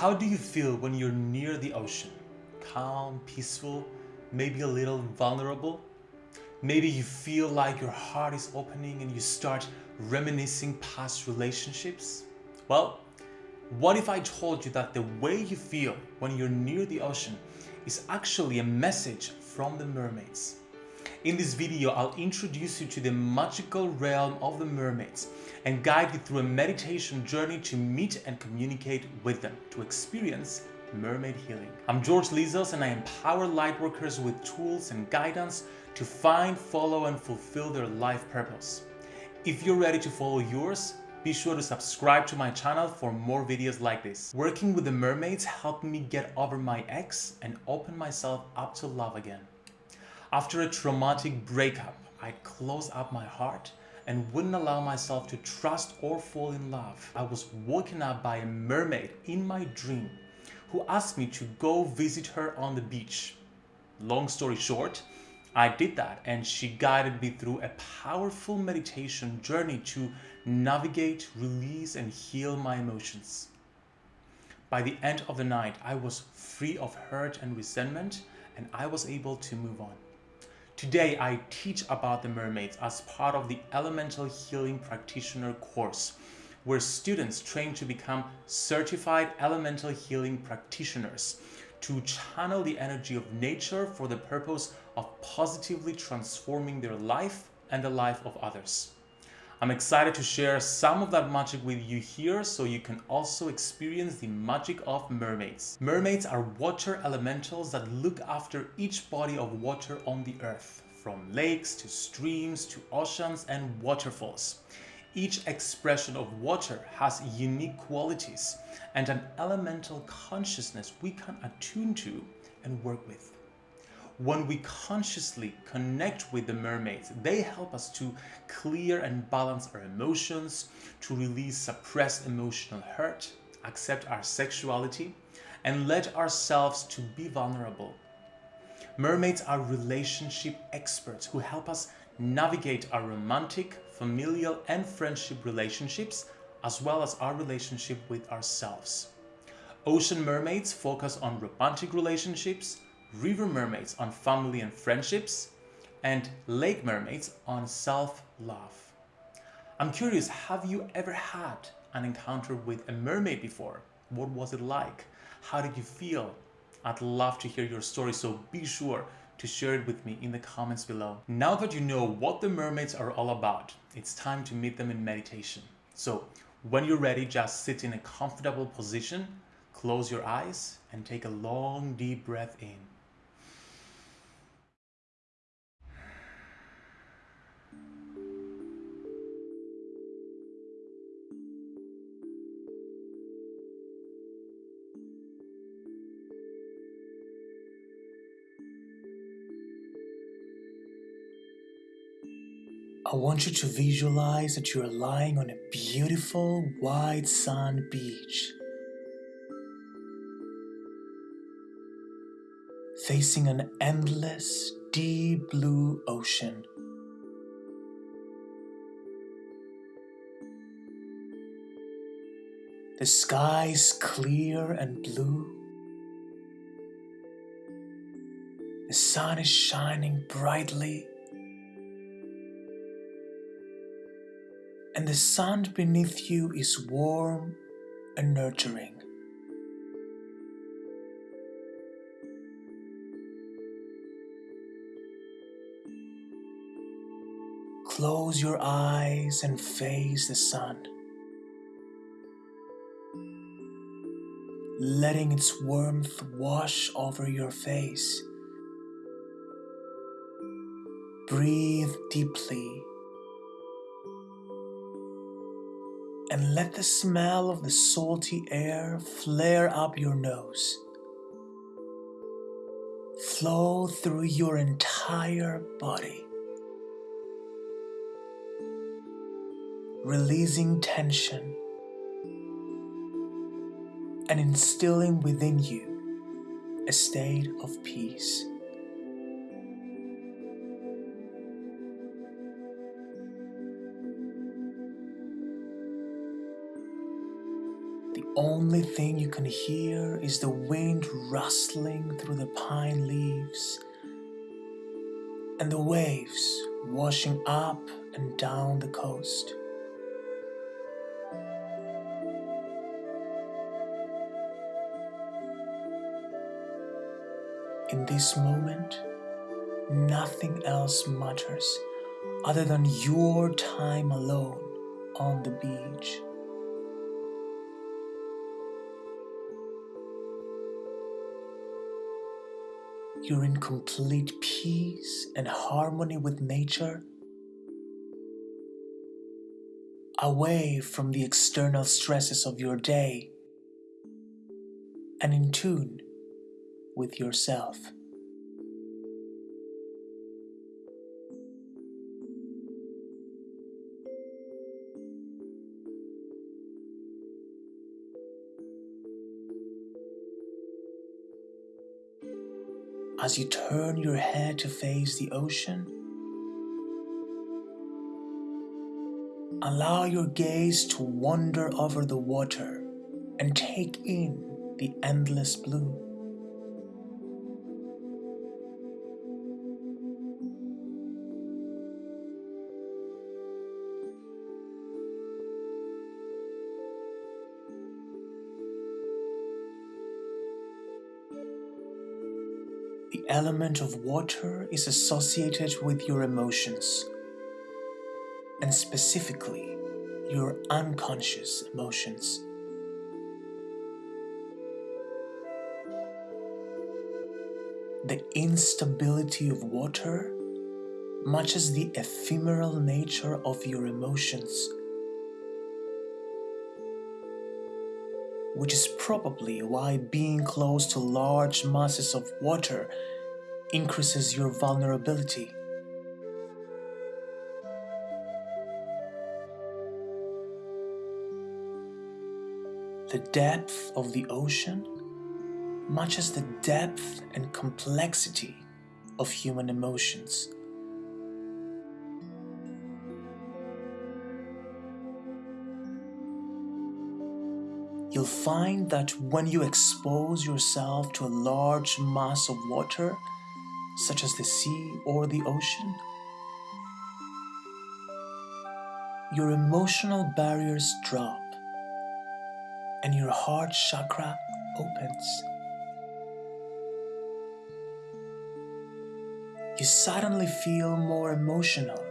How do you feel when you're near the ocean? Calm, peaceful, maybe a little vulnerable? Maybe you feel like your heart is opening and you start reminiscing past relationships? Well, what if I told you that the way you feel when you're near the ocean is actually a message from the mermaids? In this video, I'll introduce you to the magical realm of the mermaids and guide you through a meditation journey to meet and communicate with them, to experience mermaid healing. I'm George Lizos and I empower lightworkers with tools and guidance to find, follow and fulfill their life purpose. If you're ready to follow yours, be sure to subscribe to my channel for more videos like this. Working with the mermaids helped me get over my ex and open myself up to love again. After a traumatic breakup, I closed up my heart and wouldn't allow myself to trust or fall in love. I was woken up by a mermaid in my dream who asked me to go visit her on the beach. Long story short, I did that and she guided me through a powerful meditation journey to navigate, release and heal my emotions. By the end of the night, I was free of hurt and resentment and I was able to move on. Today, I teach about the mermaids as part of the Elemental Healing Practitioner course, where students train to become certified elemental healing practitioners to channel the energy of nature for the purpose of positively transforming their life and the life of others. I'm excited to share some of that magic with you here so you can also experience the magic of mermaids. Mermaids are water elementals that look after each body of water on the earth, from lakes to streams to oceans and waterfalls. Each expression of water has unique qualities and an elemental consciousness we can attune to and work with when we consciously connect with the mermaids, they help us to clear and balance our emotions, to release suppressed emotional hurt, accept our sexuality, and let ourselves to be vulnerable. Mermaids are relationship experts who help us navigate our romantic, familial, and friendship relationships, as well as our relationship with ourselves. Ocean mermaids focus on romantic relationships, river mermaids on family and friendships, and lake mermaids on self-love. I'm curious, have you ever had an encounter with a mermaid before? What was it like? How did you feel? I'd love to hear your story, so be sure to share it with me in the comments below. Now that you know what the mermaids are all about, it's time to meet them in meditation. So when you're ready, just sit in a comfortable position, close your eyes, and take a long deep breath in. I want you to visualize that you are lying on a beautiful white sand beach. Facing an endless deep blue ocean. The sky is clear and blue. The sun is shining brightly and the sand beneath you is warm and nurturing. Close your eyes and face the sun, letting its warmth wash over your face. Breathe deeply and let the smell of the salty air flare up your nose. Flow through your entire body. Releasing tension and instilling within you a state of peace. Only thing you can hear is the wind rustling through the pine leaves and the waves washing up and down the coast. In this moment, nothing else matters other than your time alone on the beach. You're in complete peace and harmony with nature, away from the external stresses of your day, and in tune with yourself. As you turn your head to face the ocean, allow your gaze to wander over the water and take in the endless blue. Element of water is associated with your emotions, and specifically your unconscious emotions. The instability of water matches the ephemeral nature of your emotions, which is probably why being close to large masses of water increases your vulnerability. The depth of the ocean matches the depth and complexity of human emotions. You'll find that when you expose yourself to a large mass of water, such as the sea or the ocean, your emotional barriers drop and your heart chakra opens. You suddenly feel more emotional.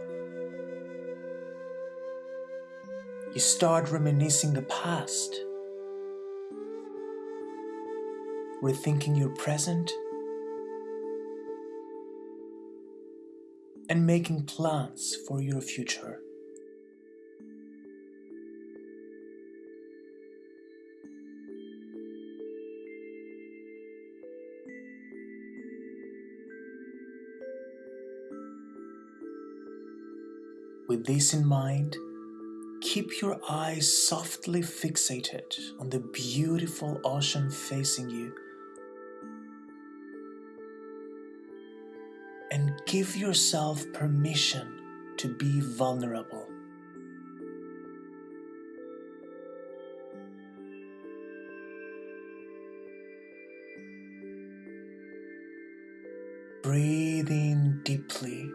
You start reminiscing the past, rethinking your present, and making plans for your future. With this in mind, keep your eyes softly fixated on the beautiful ocean facing you give yourself permission to be vulnerable. Breathe in deeply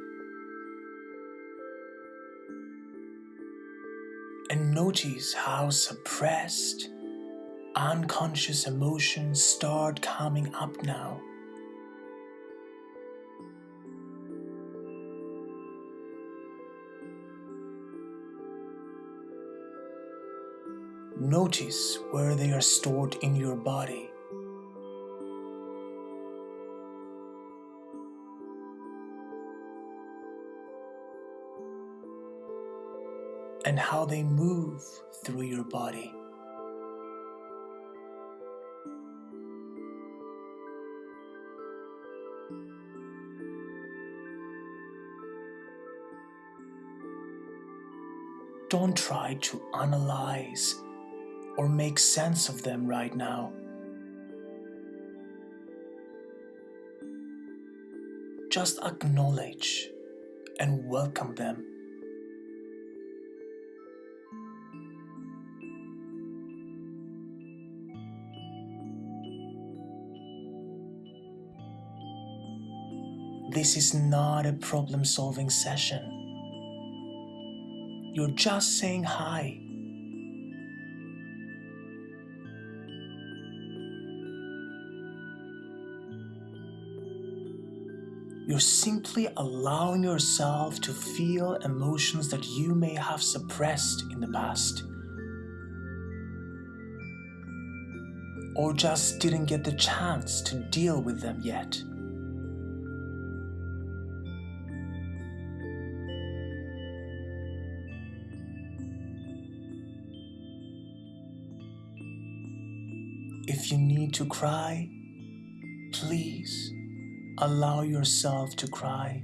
and notice how suppressed, unconscious emotions start coming up now. Notice where they are stored in your body. And how they move through your body. Don't try to analyze or make sense of them right now. Just acknowledge and welcome them. This is not a problem solving session. You're just saying hi You're simply allowing yourself to feel emotions that you may have suppressed in the past. Or just didn't get the chance to deal with them yet. If you need to cry, please allow yourself to cry.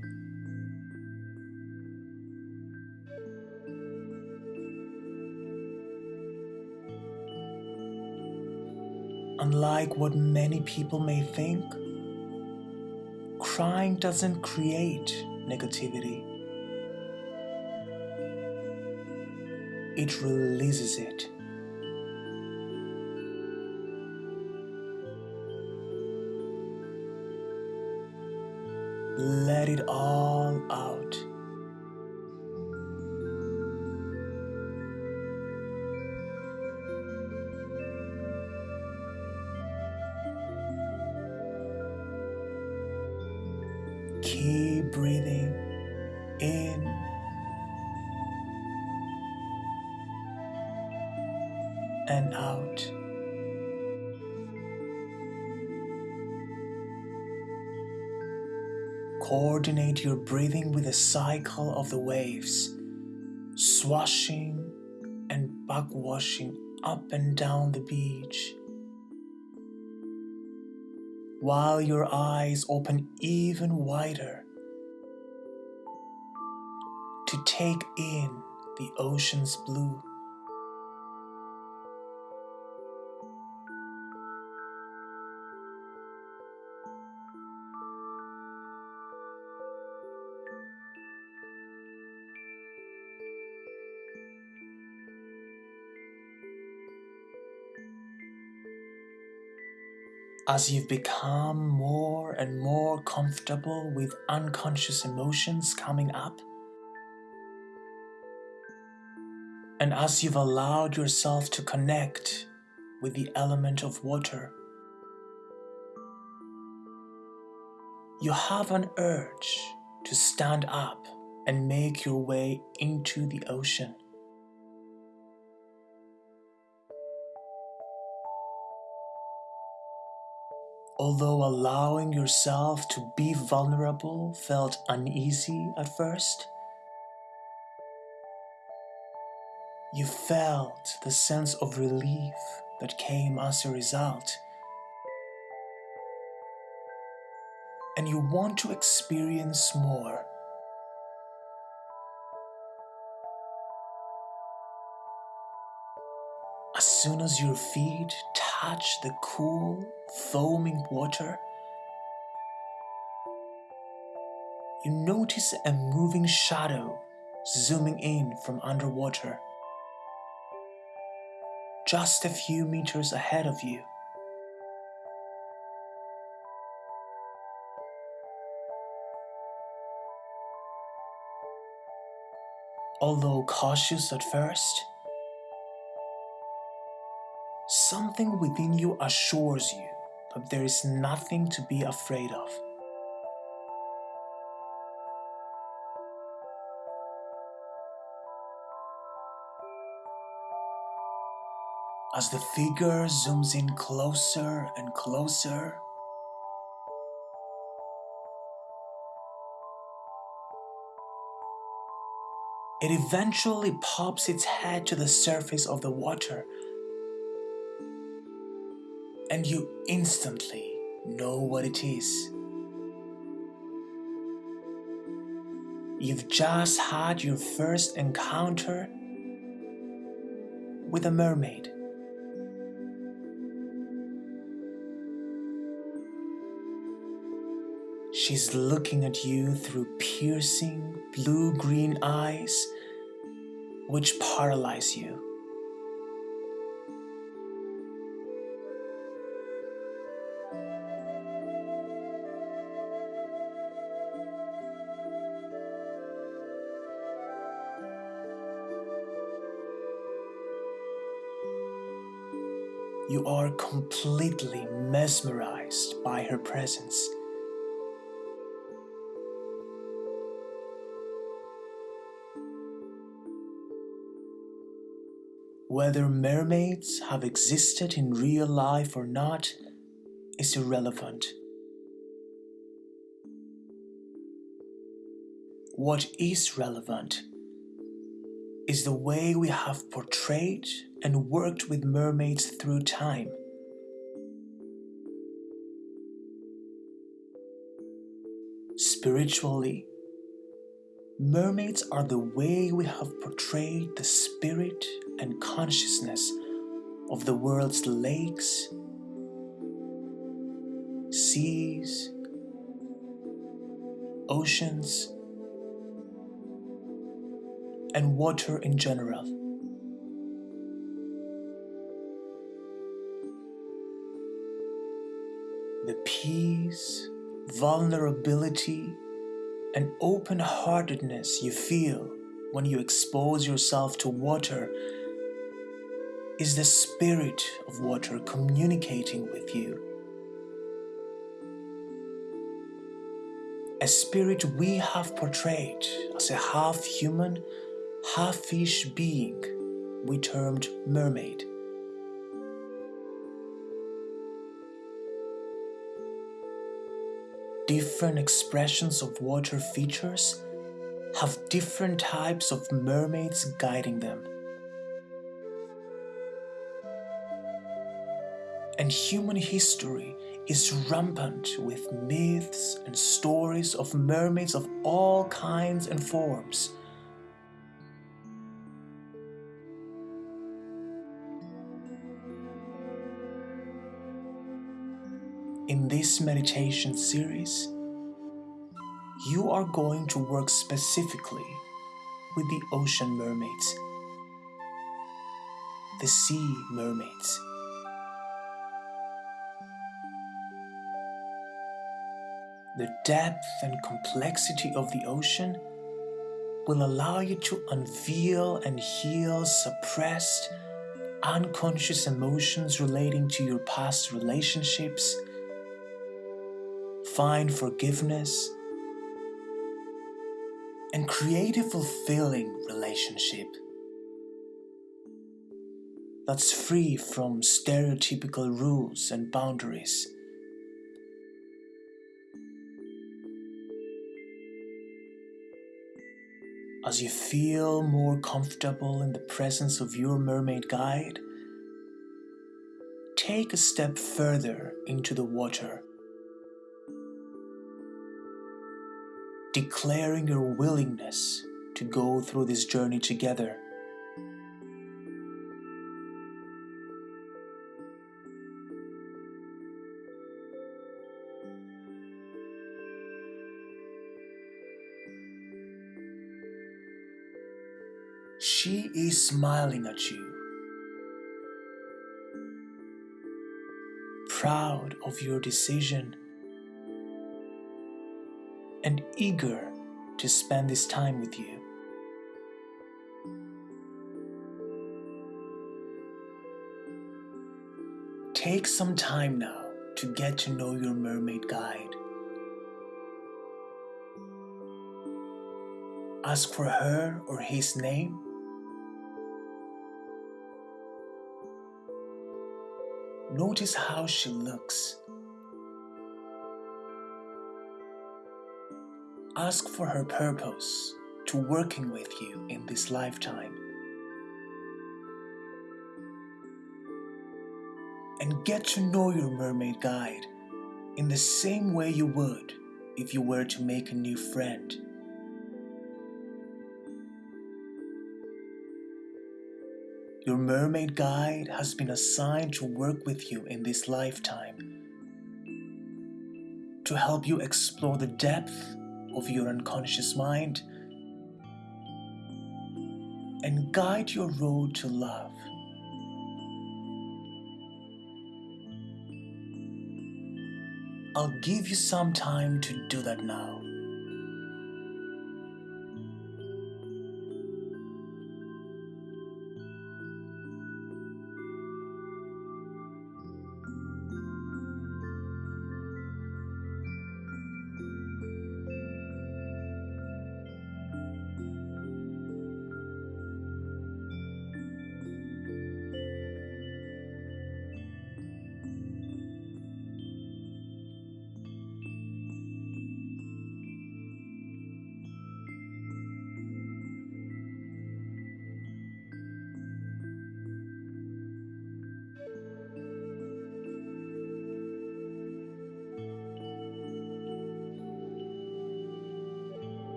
Unlike what many people may think, crying doesn't create negativity. It releases it. Let it all out. Keep breathing in and out. Coordinate your breathing with the cycle of the waves, swashing and backwashing up and down the beach. While your eyes open even wider to take in the ocean's blue. As you've become more and more comfortable with unconscious emotions coming up, and as you've allowed yourself to connect with the element of water, you have an urge to stand up and make your way into the ocean. Although allowing yourself to be vulnerable felt uneasy at first, you felt the sense of relief that came as a result. And you want to experience more. As soon as your feet touch the cool, foaming water, you notice a moving shadow zooming in from underwater, just a few meters ahead of you. Although cautious at first, something within you assures you that there is nothing to be afraid of. As the figure zooms in closer and closer, it eventually pops its head to the surface of the water and you instantly know what it is. You've just had your first encounter with a mermaid. She's looking at you through piercing blue green eyes which paralyze you. You are completely mesmerized by her presence. Whether mermaids have existed in real life or not is irrelevant. What is relevant is the way we have portrayed and worked with mermaids through time. Spiritually, mermaids are the way we have portrayed the spirit and consciousness of the world's lakes, seas, oceans, and water in general. The peace, vulnerability, and open heartedness you feel when you expose yourself to water is the spirit of water communicating with you. A spirit we have portrayed as a half human, half fish being we termed mermaid. Different expressions of water features have different types of mermaids guiding them. And human history is rampant with myths and stories of mermaids of all kinds and forms. In this meditation series, you are going to work specifically with the ocean mermaids, the sea mermaids. The depth and complexity of the ocean will allow you to unveil and heal suppressed, unconscious emotions relating to your past relationships, find forgiveness, and create a fulfilling relationship that's free from stereotypical rules and boundaries. As you feel more comfortable in the presence of your mermaid guide, take a step further into the water, declaring your willingness to go through this journey together. She is smiling at you, proud of your decision, and eager to spend this time with you. Take some time now to get to know your mermaid guide. Ask for her or his name Notice how she looks. Ask for her purpose to working with you in this lifetime. And get to know your mermaid guide in the same way you would if you were to make a new friend. Your mermaid guide has been assigned to work with you in this lifetime to help you explore the depth of your unconscious mind and guide your road to love. I'll give you some time to do that now.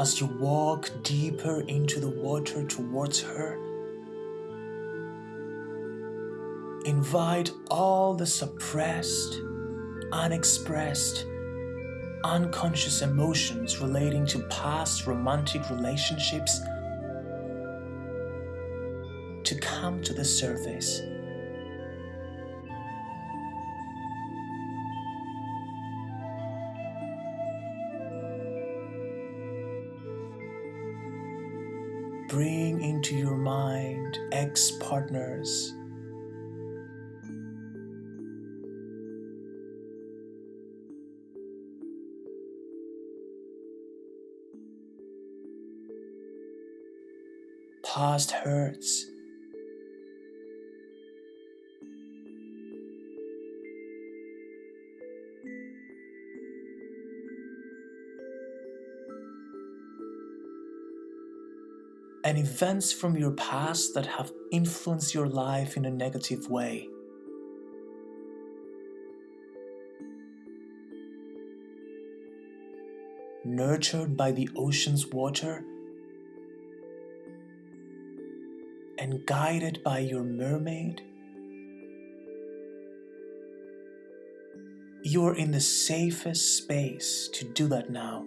As you walk deeper into the water towards her. Invite all the suppressed, unexpressed, unconscious emotions relating to past romantic relationships to come to the surface. And events from your past that have influenced your life in a negative way. Nurtured by the ocean's water and guided by your mermaid, you're in the safest space to do that now.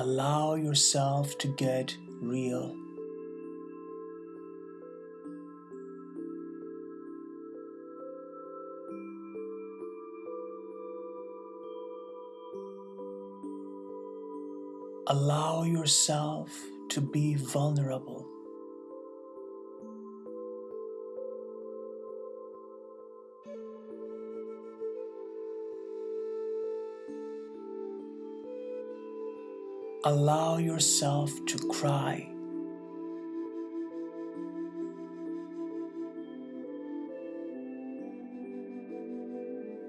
Allow yourself to get real. Allow yourself to be vulnerable. Allow yourself to cry.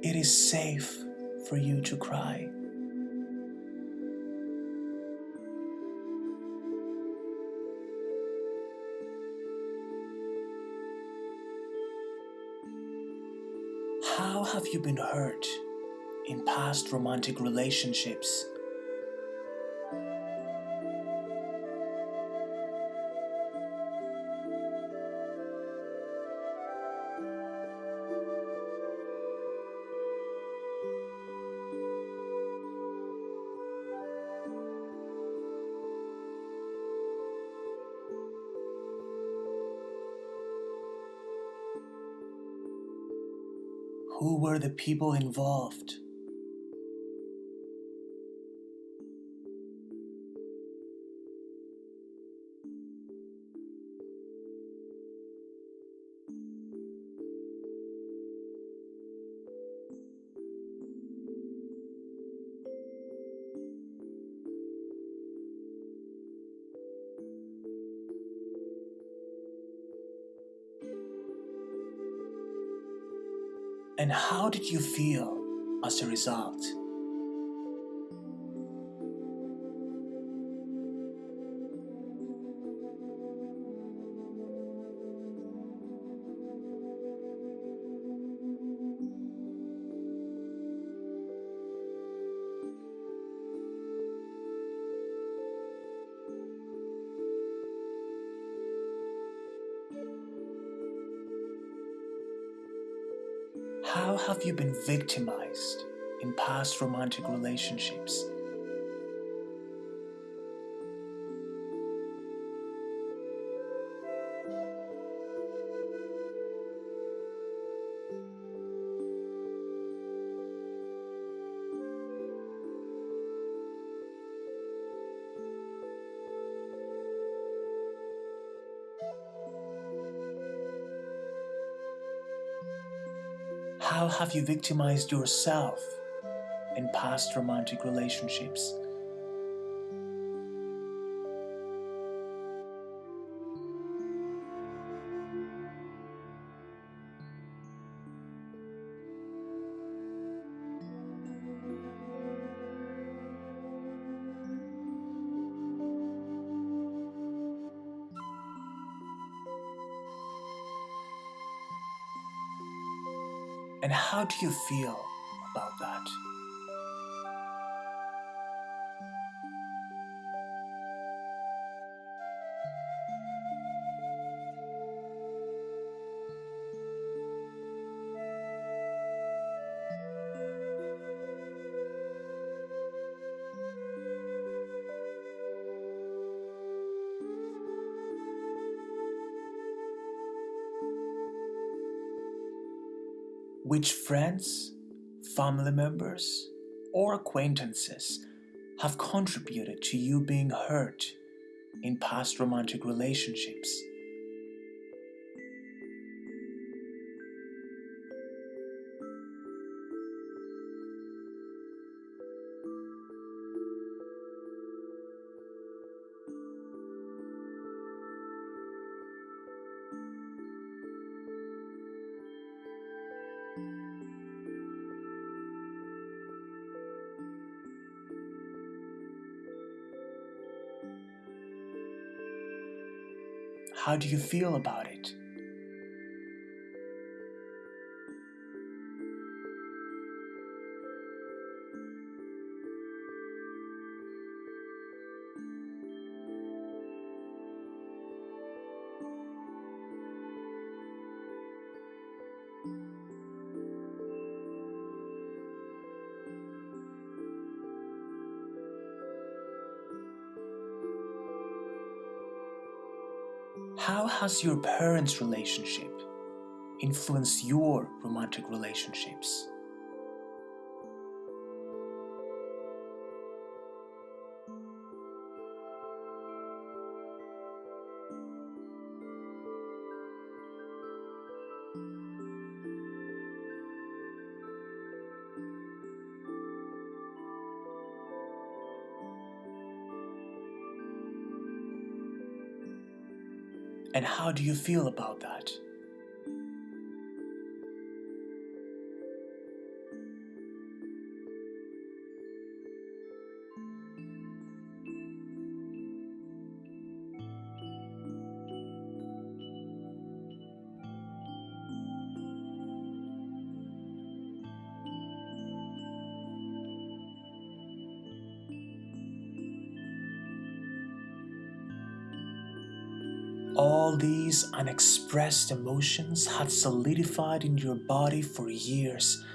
It is safe for you to cry. How have you been hurt in past romantic relationships? The people involved? And how did you feel as a result? Victimized in past romantic relationships? How have you victimized yourself in past romantic relationships? How do you feel Which friends, family members, or acquaintances have contributed to you being hurt in past romantic relationships? How do you feel about it? Has your parents' relationship influenced your romantic relationships? And how do you feel about that? Unexpressed emotions had solidified in your body for years.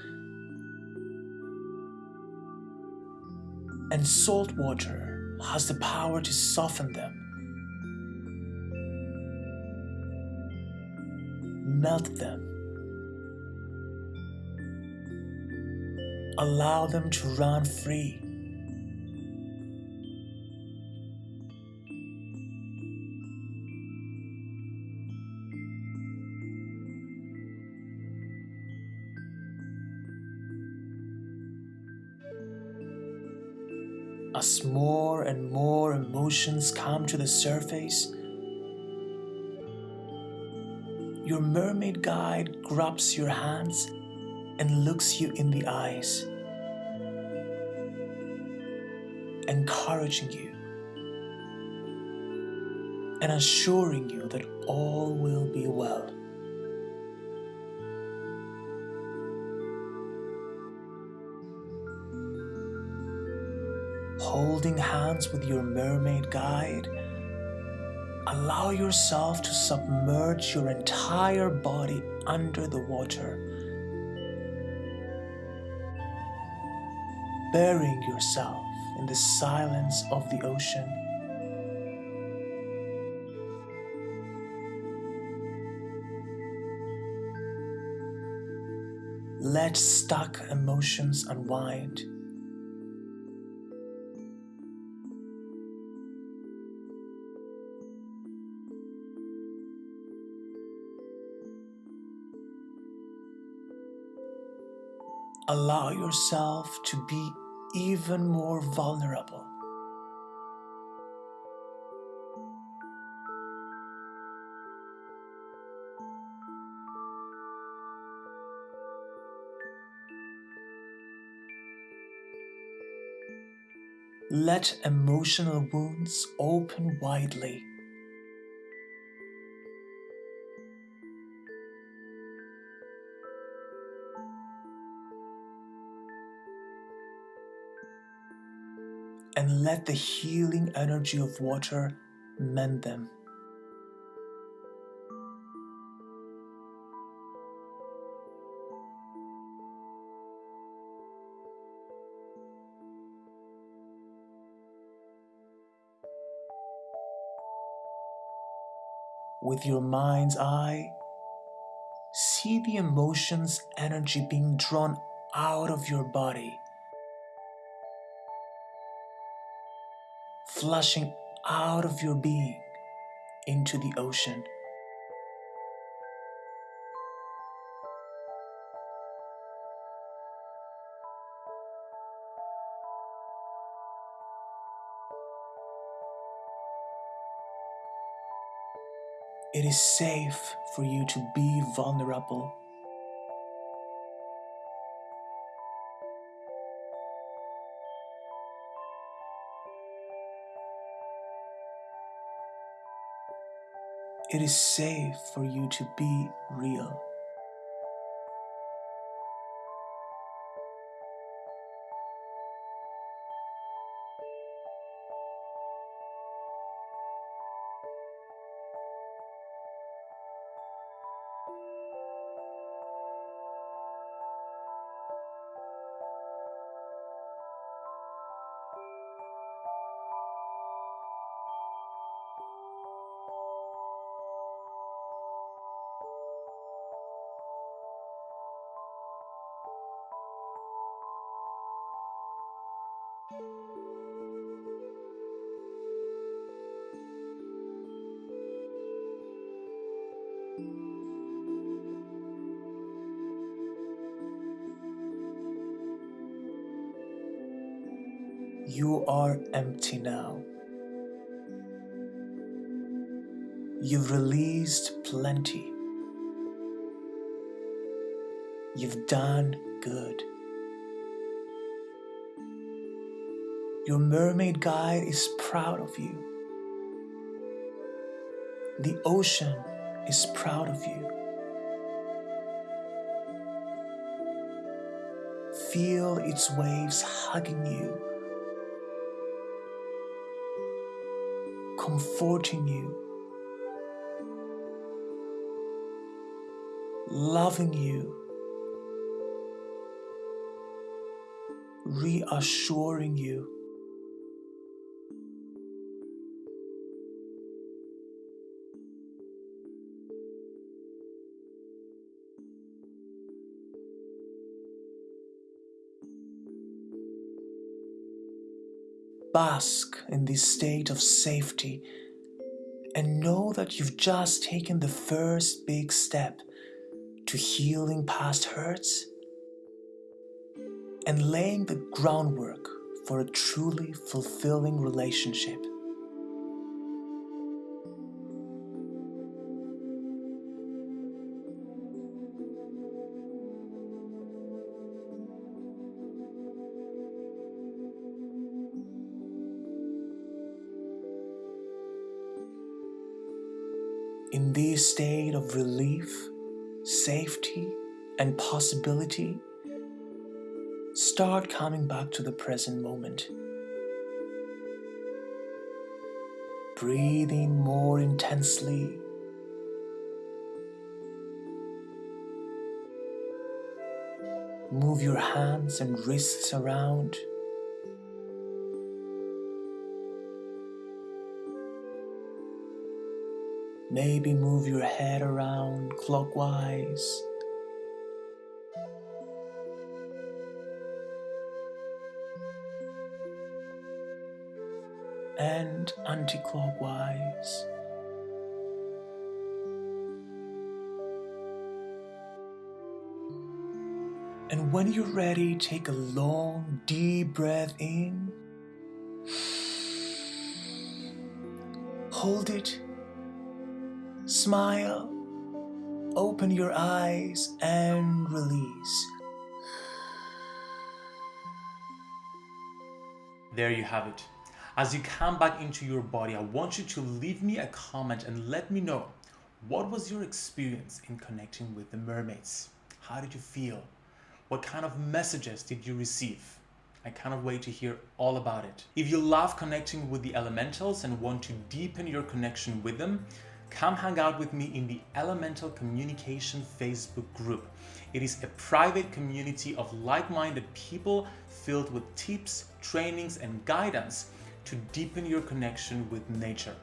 And salt water has the power to soften them, melt them, allow them to run free. More and more emotions come to the surface, your mermaid guide grabs your hands and looks you in the eyes, encouraging you and assuring you that all will be well. Holding hands with your mermaid guide, allow yourself to submerge your entire body under the water, burying yourself in the silence of the ocean. Let stuck emotions unwind. Allow yourself to be even more vulnerable. Let emotional wounds open widely. And let the healing energy of water mend them. With your mind's eye, see the emotions energy being drawn out of your body, flushing out of your being into the ocean. It is safe for you to be vulnerable. It is safe for you to be real. You are empty now. You've released plenty. You've done good. Your mermaid guide is proud of you. The ocean is proud of you. Feel its waves hugging you, comforting you, loving you, reassuring you. Bask in this state of safety and know that you've just taken the first big step to healing past hurts and laying the groundwork for a truly fulfilling relationship. State of relief, safety, and possibility, start coming back to the present moment. Breathing more intensely. Move your hands and wrists around. Maybe move your head around clockwise. And anti clockwise. And when you're ready, take a long, deep breath in. Hold it Smile, open your eyes, and release. There you have it. As you come back into your body, I want you to leave me a comment and let me know what was your experience in connecting with the mermaids? How did you feel? What kind of messages did you receive? I cannot wait to hear all about it. If you love connecting with the elementals and want to deepen your connection with them, come hang out with me in the Elemental Communication Facebook group. It is a private community of like-minded people filled with tips, trainings, and guidance to deepen your connection with nature.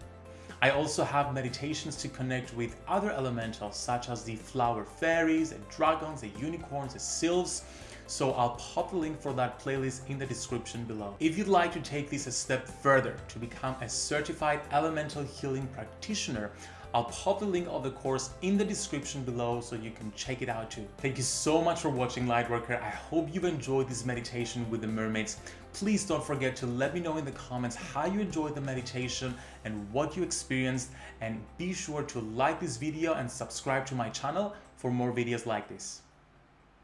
I also have meditations to connect with other elementals such as the flower fairies, the dragons, the unicorns, the sylphs, so I'll pop the link for that playlist in the description below. If you'd like to take this a step further to become a certified elemental healing practitioner, I'll pop the link of the course in the description below so you can check it out too. Thank you so much for watching Lightworker. I hope you've enjoyed this meditation with the mermaids. Please don't forget to let me know in the comments how you enjoyed the meditation and what you experienced and be sure to like this video and subscribe to my channel for more videos like this.